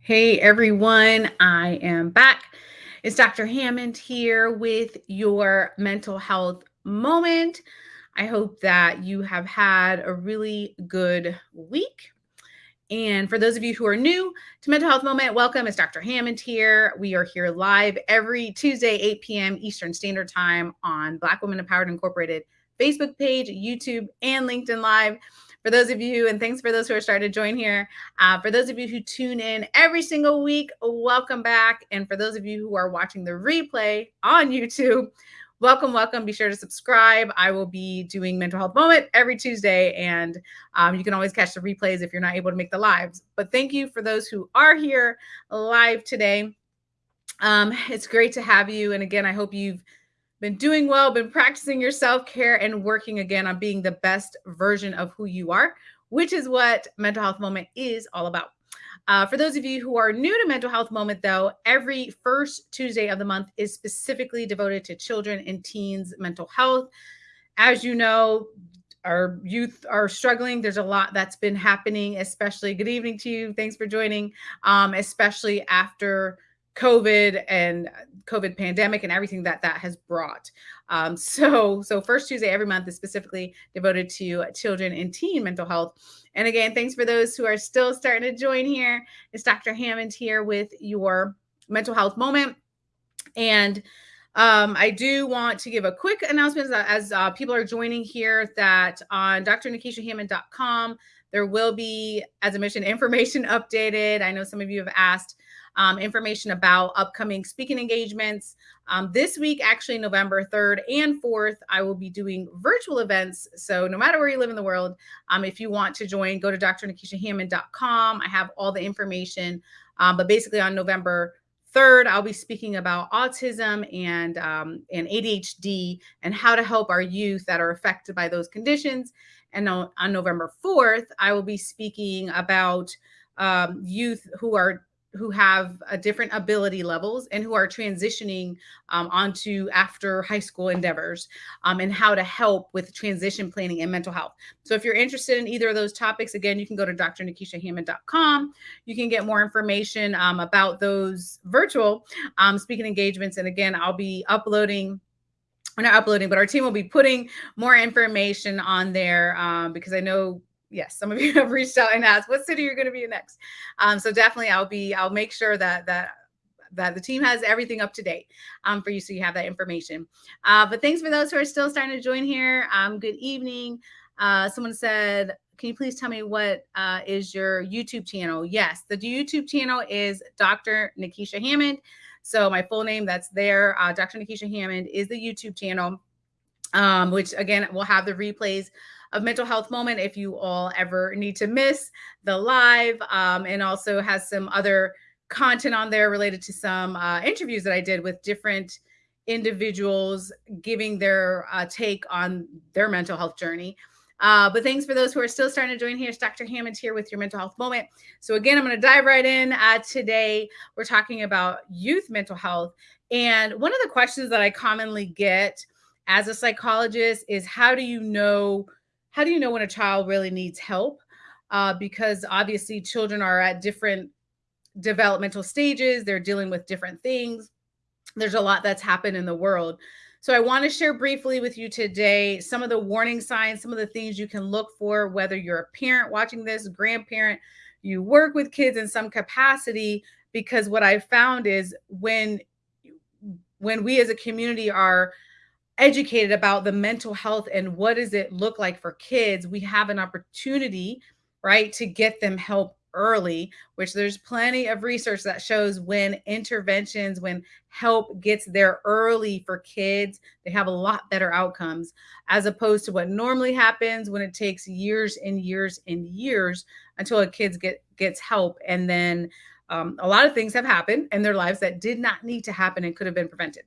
Hey everyone, I am back. It's Dr. Hammond here with your mental health moment. I hope that you have had a really good week. And for those of you who are new to Mental Health Moment, welcome. It's Dr. Hammond here. We are here live every Tuesday, 8 p.m. Eastern Standard Time on Black Women Empowered Incorporated Facebook page, YouTube, and LinkedIn Live. For those of you, and thanks for those who are starting to join here. Uh, for those of you who tune in every single week, welcome back. And for those of you who are watching the replay on YouTube, welcome, welcome. Be sure to subscribe. I will be doing Mental Health Moment every Tuesday, and um, you can always catch the replays if you're not able to make the lives. But thank you for those who are here live today. Um, it's great to have you. And again, I hope you've been doing well, been practicing your self care, and working again on being the best version of who you are, which is what Mental Health Moment is all about. Uh, for those of you who are new to Mental Health Moment, though, every first Tuesday of the month is specifically devoted to children and teens' mental health. As you know, our youth are struggling. There's a lot that's been happening, especially good evening to you. Thanks for joining, um, especially after COVID and COVID pandemic and everything that that has brought. Um, so, so first Tuesday every month is specifically devoted to children and teen mental health. And again, thanks for those who are still starting to join here. It's Dr. Hammond here with your mental health moment. And um, I do want to give a quick announcement as uh, people are joining here that on drnikishahammond.com, there will be, as I mentioned, information updated. I know some of you have asked um, information about upcoming speaking engagements. Um, this week, actually, November 3rd and 4th, I will be doing virtual events. So, no matter where you live in the world, um, if you want to join, go to drnikishahammond.com. I have all the information. Um, but basically, on November 3rd, I'll be speaking about autism and, um, and ADHD and how to help our youth that are affected by those conditions. And on, on November 4th, I will be speaking about um, youth who are who have a different ability levels and who are transitioning um, onto after high school endeavors um, and how to help with transition planning and mental health. So if you're interested in either of those topics, again, you can go to drnikishahammond.com. You can get more information um, about those virtual um, speaking engagements. And again, I'll be uploading we're not uploading, but our team will be putting more information on there um, because I know yes, some of you have reached out and asked what city you're going to be in next. Um, so definitely, I'll be I'll make sure that that that the team has everything up to date um, for you, so you have that information. Uh, but thanks for those who are still starting to join here. Um, good evening. Uh, someone said, "Can you please tell me what uh, is your YouTube channel?" Yes, the YouTube channel is Dr. Nikisha Hammond. So my full name that's there, uh, Dr. Nikisha Hammond, is the YouTube channel, um, which again will have the replays of mental health moment if you all ever need to miss the live um, and also has some other content on there related to some uh, interviews that I did with different individuals giving their uh, take on their mental health journey. Uh, but thanks for those who are still starting to join here. It's Dr. Hammond here with your mental health moment. So again, I'm going to dive right in. Uh, today, we're talking about youth mental health. And one of the questions that I commonly get as a psychologist is how do you know how do you know when a child really needs help? Uh, because obviously children are at different developmental stages, they're dealing with different things. There's a lot that's happened in the world. So I want to share briefly with you today some of the warning signs, some of the things you can look for, whether you're a parent watching this, grandparent, you work with kids in some capacity, because what I found is when when we as a community are educated about the mental health and what does it look like for kids, we have an opportunity, right, to get them help early, which there's plenty of research that shows when interventions, when help gets there early for kids, they have a lot better outcomes as opposed to what normally happens when it takes years and years and years until a kid get, gets help. And then um, a lot of things have happened in their lives that did not need to happen and could have been prevented.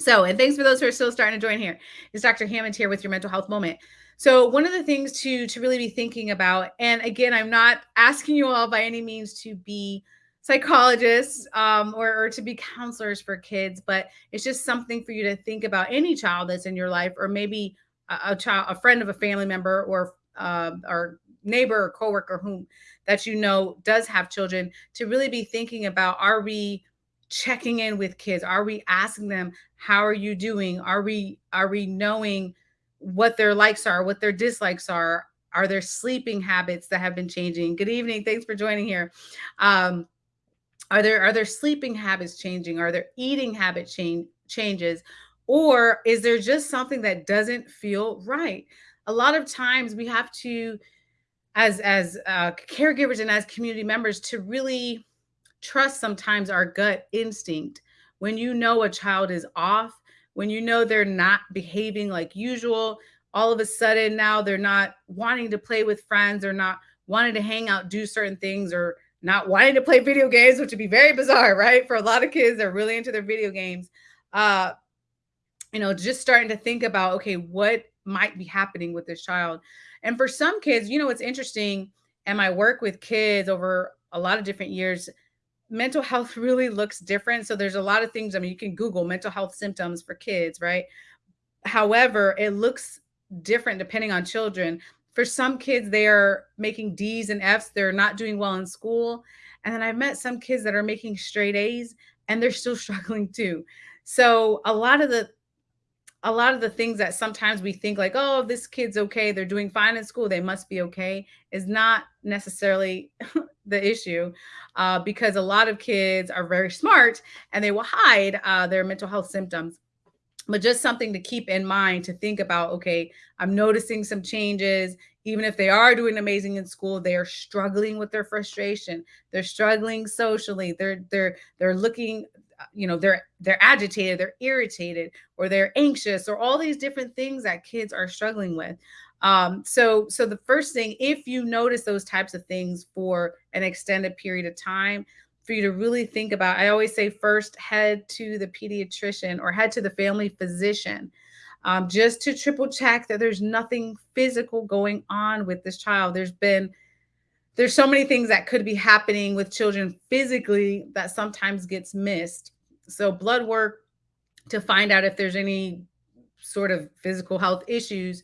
So, and thanks for those who are still starting to join here. Is Dr. Hammond here with your mental health moment. So, one of the things to to really be thinking about, and again, I'm not asking you all by any means to be psychologists um, or, or to be counselors for kids, but it's just something for you to think about any child that's in your life, or maybe a, a child, a friend of a family member, or uh, or neighbor or coworker whom that you know does have children to really be thinking about: Are we checking in with kids? Are we asking them how are you doing? Are we are we knowing what their likes are, what their dislikes are? Are there sleeping habits that have been changing? Good evening. Thanks for joining here. Um, are there are there sleeping habits changing? Are there eating habit change changes? Or is there just something that doesn't feel right? A lot of times we have to, as as uh, caregivers and as community members, to really trust sometimes our gut instinct. When you know a child is off, when you know they're not behaving like usual, all of a sudden now they're not wanting to play with friends or not wanting to hang out, do certain things, or not wanting to play video games, which would be very bizarre, right? For a lot of kids, they're really into their video games. Uh, you know, just starting to think about, okay, what might be happening with this child. And for some kids, you know, it's interesting, and my work with kids over a lot of different years, mental health really looks different. So there's a lot of things. I mean, you can Google mental health symptoms for kids, right? However, it looks different depending on children. For some kids, they are making D's and F's. They're not doing well in school. And then I've met some kids that are making straight A's and they're still struggling too. So a lot of the a lot of the things that sometimes we think like, oh, this kid's okay, they're doing fine in school, they must be okay, is not necessarily the issue uh, because a lot of kids are very smart and they will hide uh, their mental health symptoms. But just something to keep in mind to think about okay i'm noticing some changes. Even if they are doing amazing in school they are struggling with their frustration. They're struggling socially. They're they're they're looking uh, you know they're they're agitated they're irritated or they're anxious or all these different things that kids are struggling with um so so the first thing if you notice those types of things for an extended period of time for you to really think about. I always say first head to the pediatrician or head to the family physician um, just to triple check that there's nothing physical going on with this child. There's been there's so many things that could be happening with children physically that sometimes gets missed. So blood work to find out if there's any sort of physical health issues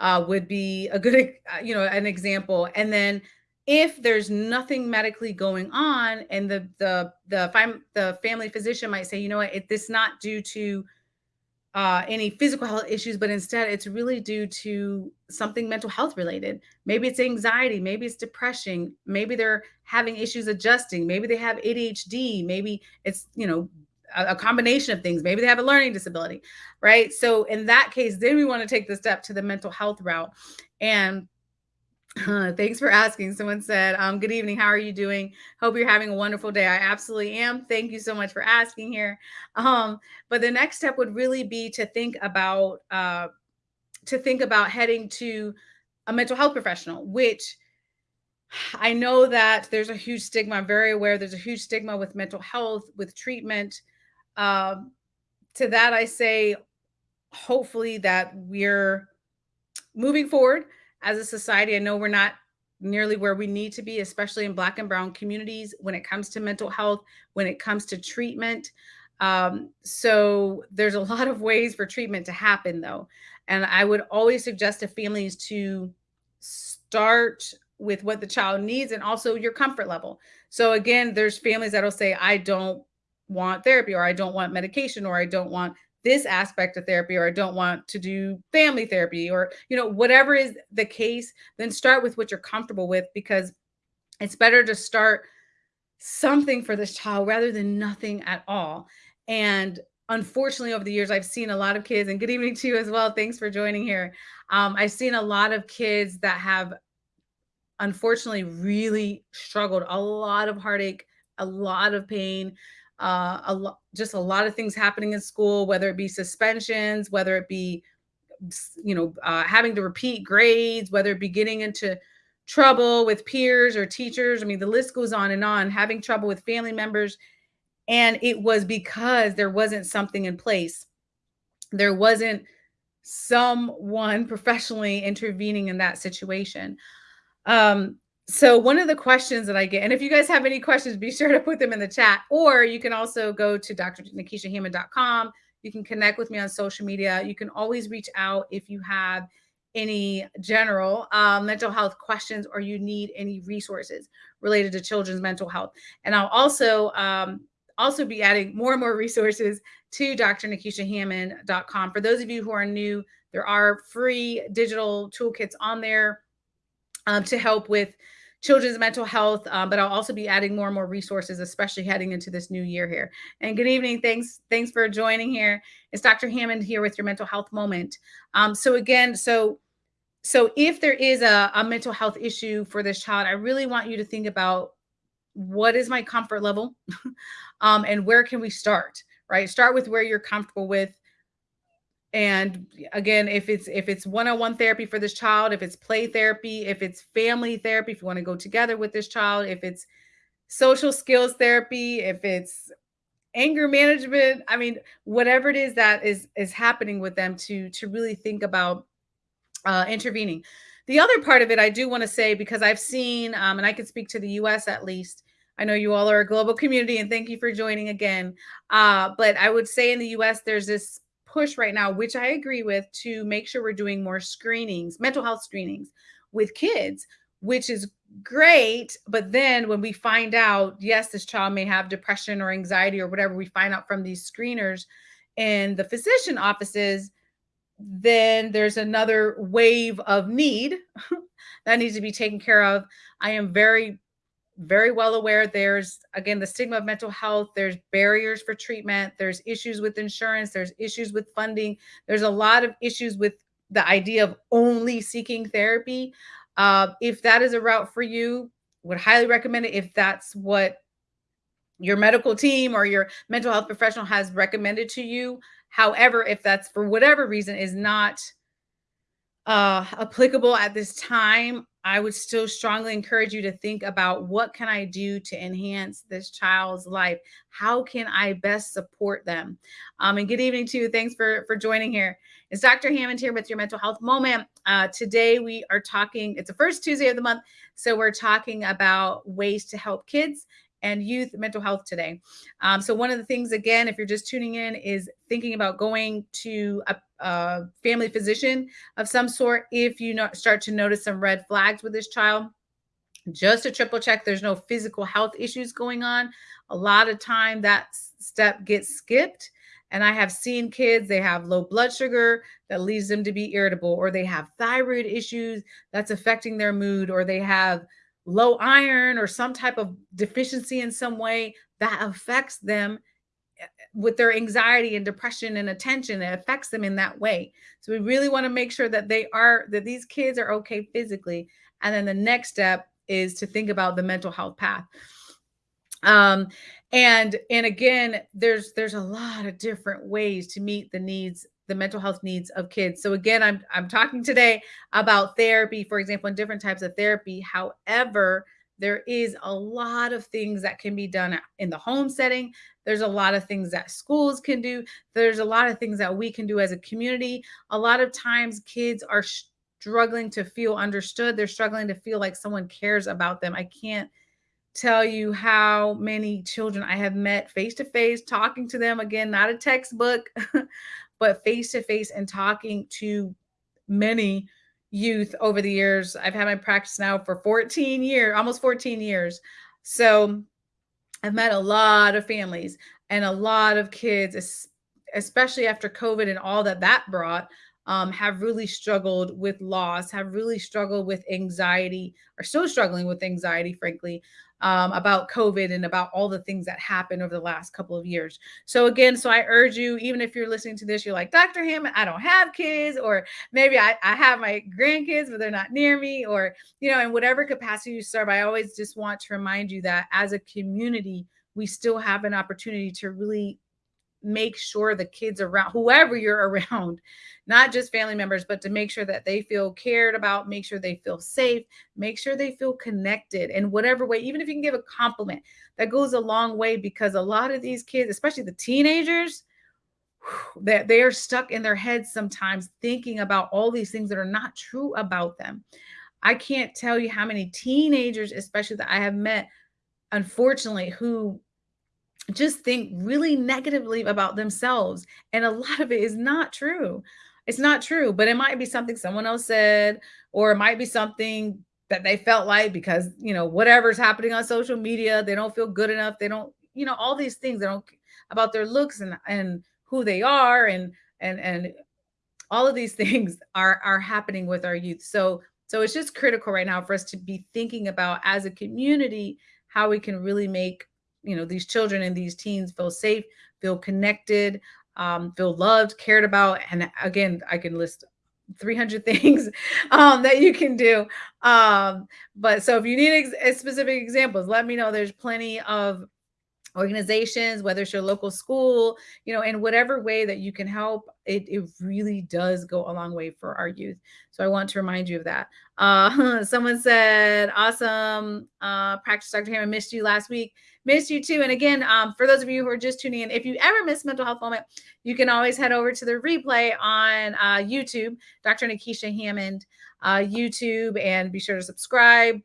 uh, would be a good, you know, an example. And then if there's nothing medically going on and the the the the family physician might say you know what it, this not due to uh, any physical health issues but instead it's really due to something mental health related maybe it's anxiety maybe it's depression maybe they're having issues adjusting maybe they have adhd maybe it's you know a combination of things maybe they have a learning disability right so in that case then we want to take the step to the mental health route and uh, thanks for asking. Someone said, um, Good evening. How are you doing? Hope you're having a wonderful day. I absolutely am. Thank you so much for asking here. Um, but the next step would really be to think about uh, to think about heading to a mental health professional, which I know that there's a huge stigma. I'm very aware there's a huge stigma with mental health, with treatment. Um, to that, I say, hopefully, that we're moving forward as a society. I know we're not nearly where we need to be, especially in Black and Brown communities when it comes to mental health, when it comes to treatment. Um, so there's a lot of ways for treatment to happen, though. And I would always suggest to families to start with what the child needs and also your comfort level. So again, there's families that'll say, I don't want therapy or I don't want medication or I don't want this aspect of therapy or I don't want to do family therapy or you know whatever is the case then start with what you're comfortable with because it's better to start something for this child rather than nothing at all. And unfortunately over the years i've seen a lot of kids and good evening to you as well thanks for joining here. Um, i've seen a lot of kids that have unfortunately really struggled a lot of heartache a lot of pain uh, a lot, just a lot of things happening in school, whether it be suspensions, whether it be, you know, uh, having to repeat grades, whether it be getting into trouble with peers or teachers. I mean, the list goes on and on, having trouble with family members. And it was because there wasn't something in place. There wasn't someone professionally intervening in that situation. Um, so one of the questions that I get, and if you guys have any questions, be sure to put them in the chat, or you can also go to drnikishahammond.com. You can connect with me on social media. You can always reach out if you have any general uh, mental health questions or you need any resources related to children's mental health. And I'll also um, also be adding more and more resources to drnikishahammond.com. For those of you who are new, there are free digital toolkits on there um, to help with children's mental health, um, but I'll also be adding more and more resources, especially heading into this new year here. And good evening. Thanks. Thanks for joining here. It's Dr. Hammond here with your mental health moment. Um, so again, so so if there is a, a mental health issue for this child, I really want you to think about what is my comfort level um, and where can we start, right? Start with where you're comfortable with and again if it's if it's one-on-one therapy for this child if it's play therapy if it's family therapy if you want to go together with this child if it's social skills therapy if it's anger management i mean whatever it is that is is happening with them to to really think about uh intervening the other part of it i do want to say because i've seen um and i can speak to the us at least I know you all are a global community and thank you for joining again. Uh, but I would say in the US, there's this push right now, which I agree with, to make sure we're doing more screenings, mental health screenings with kids, which is great. But then when we find out, yes, this child may have depression or anxiety or whatever we find out from these screeners in the physician offices, then there's another wave of need that needs to be taken care of. I am very very well aware there's again the stigma of mental health there's barriers for treatment there's issues with insurance there's issues with funding there's a lot of issues with the idea of only seeking therapy. Uh, if that is a route for you would highly recommend it if that's what your medical team or your mental health professional has recommended to you. However if that's for whatever reason is not uh, applicable at this time, I would still strongly encourage you to think about what can I do to enhance this child's life? How can I best support them? Um, and good evening to you. Thanks for, for joining here. It's Dr. Hammond here with your mental health moment. Uh, today we are talking, it's the first Tuesday of the month. So we're talking about ways to help kids and youth mental health today. Um, so one of the things, again, if you're just tuning in, is thinking about going to a, a family physician of some sort if you know, start to notice some red flags with this child. Just to triple check there's no physical health issues going on. A lot of time that step gets skipped. And I have seen kids, they have low blood sugar that leads them to be irritable, or they have thyroid issues that's affecting their mood, or they have low iron or some type of deficiency in some way that affects them eh, with their anxiety and depression and attention it affects them in that way. So we really want to make sure that they are that these kids are okay physically. And then the next step is to think about the mental health path. Um and and again there's there's a lot of different ways to meet the needs the mental health needs of kids. So again, I'm I'm talking today about therapy, for example, and different types of therapy. However, there is a lot of things that can be done in the home setting. There's a lot of things that schools can do. There's a lot of things that we can do as a community. A lot of times kids are struggling to feel understood. They're struggling to feel like someone cares about them. I can't tell you how many children I have met face to face, talking to them again, not a textbook, but face to face and talking to many youth over the years. I've had my practice now for 14 years, almost 14 years. So I've met a lot of families and a lot of kids, especially after COVID and all that that brought. Um, have really struggled with loss, have really struggled with anxiety, are still struggling with anxiety, frankly, um, about COVID and about all the things that happened over the last couple of years. So again, so I urge you, even if you're listening to this, you're like, Dr. Hammond, I don't have kids, or maybe I, I have my grandkids, but they're not near me, or, you know, in whatever capacity you serve, I always just want to remind you that as a community, we still have an opportunity to really make sure the kids around whoever you're around not just family members but to make sure that they feel cared about make sure they feel safe make sure they feel connected in whatever way even if you can give a compliment that goes a long way because a lot of these kids especially the teenagers that they are stuck in their heads sometimes thinking about all these things that are not true about them. I can't tell you how many teenagers especially that i have met unfortunately who just think really negatively about themselves. And a lot of it is not true. It's not true, but it might be something someone else said, or it might be something that they felt like because, you know, whatever's happening on social media, they don't feel good enough. They don't, you know, all these things they don't about their looks and and who they are and and and all of these things are are happening with our youth. So so it's just critical right now for us to be thinking about as a community how we can really make you know these children and these teens feel safe, feel connected, um, feel loved, cared about. And again, I can list 300 things um, that you can do. Um, but so if you need specific examples, let me know. There's plenty of organizations, whether it's your local school, you know, in whatever way that you can help, it, it really does go a long way for our youth. So I want to remind you of that. Uh, someone said, awesome uh, practice, Dr. Hammond, missed you last week. Missed you too. And again, um, for those of you who are just tuning in, if you ever miss mental health moment, you can always head over to the replay on uh, YouTube, Dr. Nikisha Hammond uh, YouTube, and be sure to subscribe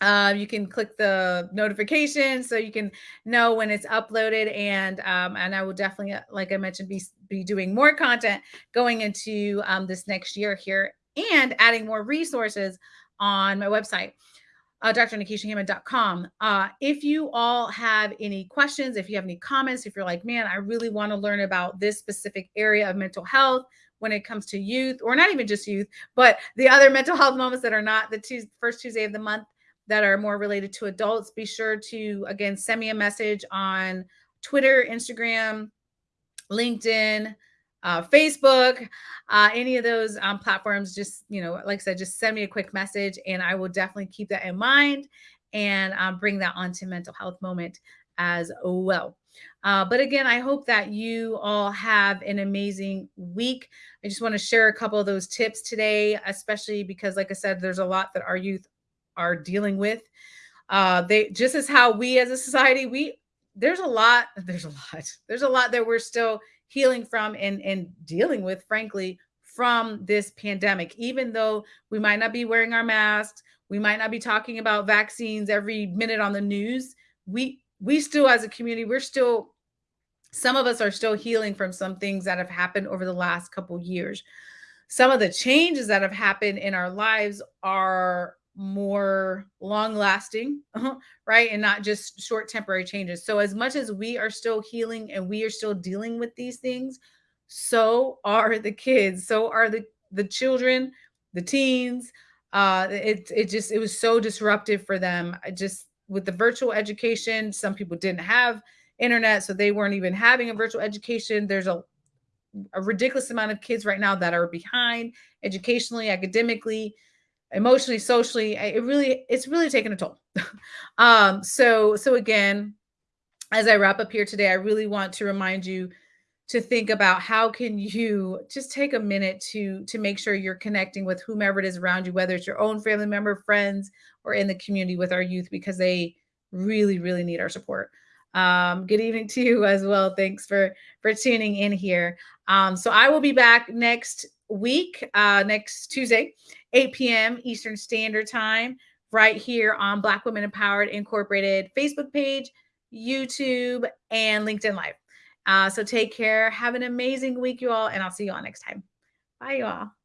uh, you can click the notification so you can know when it's uploaded and um, and I will definitely uh, like I mentioned be be doing more content going into um, this next year here and adding more resources on my website uh, drnikishahammond.com. Uh, if you all have any questions, if you have any comments, if you're like, man, I really want to learn about this specific area of mental health when it comes to youth, or not even just youth, but the other mental health moments that are not the two, first Tuesday of the month, that are more related to adults, be sure to, again, send me a message on Twitter, Instagram, LinkedIn, uh, Facebook, uh, any of those um, platforms. Just, you know, like I said, just send me a quick message and I will definitely keep that in mind and um, bring that onto mental health moment as well. Uh, but again, I hope that you all have an amazing week. I just want to share a couple of those tips today, especially because, like I said, there's a lot that our youth are dealing with. Uh, they just as how we as a society, we there's a lot, there's a lot, there's a lot that we're still healing from and and dealing with, frankly, from this pandemic. Even though we might not be wearing our masks, we might not be talking about vaccines every minute on the news. We we still as a community, we're still some of us are still healing from some things that have happened over the last couple years. Some of the changes that have happened in our lives are more long lasting, right? And not just short temporary changes. So, as much as we are still healing and we are still dealing with these things, so are the kids, so are the, the children, the teens. Uh, it, it just, it was so disruptive for them. I just, with the virtual education, some people didn't have internet, so they weren't even having a virtual education. There's a, a ridiculous amount of kids right now that are behind educationally, academically emotionally, socially, it really, it's really taken a toll. um, so, so again, as I wrap up here today, I really want to remind you to think about how can you just take a minute to to make sure you're connecting with whomever it is around you whether it's your own family member friends or in the community with our youth because they really really need our support. Um, good evening to you as well. Thanks for for tuning in here. Um, so i will be back next week uh, next tuesday 8 p.m. Eastern Standard Time, right here on Black Women Empowered Incorporated Facebook page, YouTube, and LinkedIn Live. Uh, so take care. Have an amazing week, you all, and I'll see you all next time. Bye, you all.